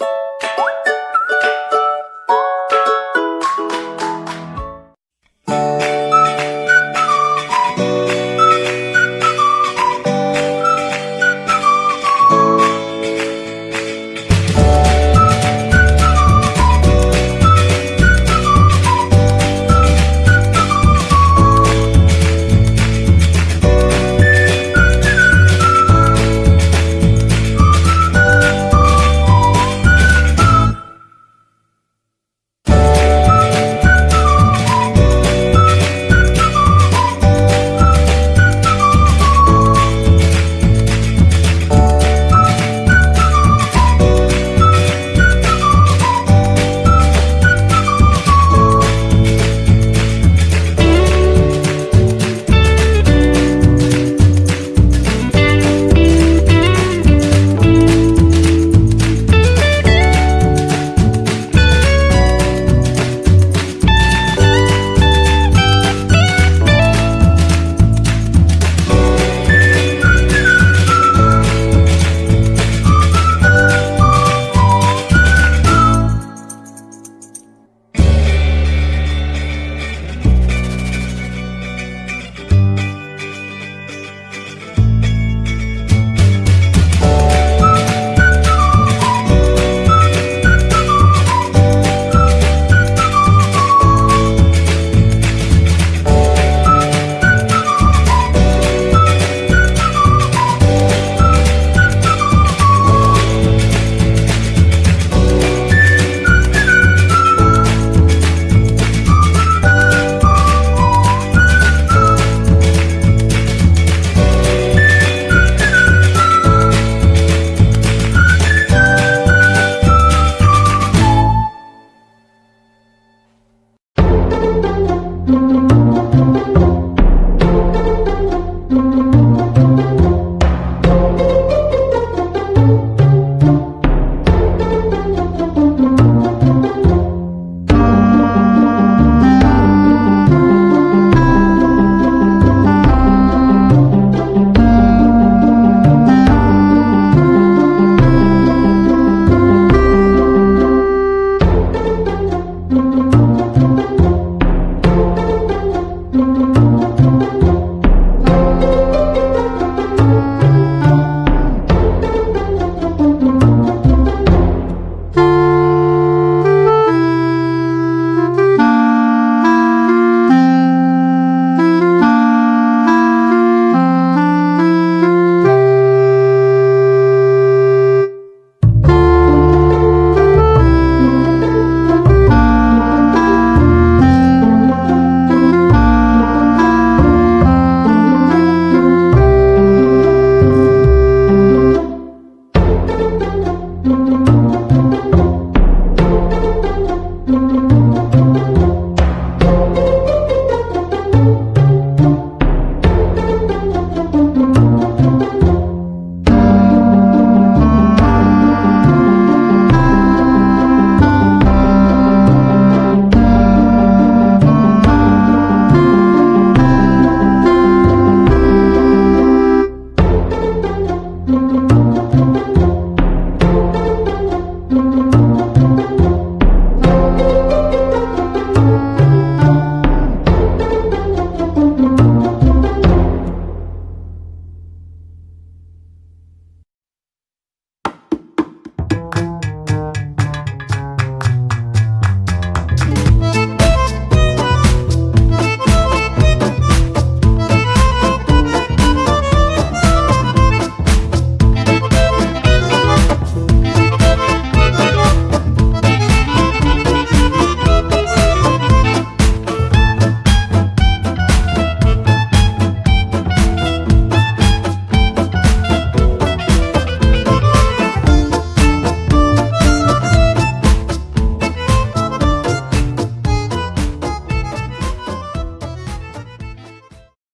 you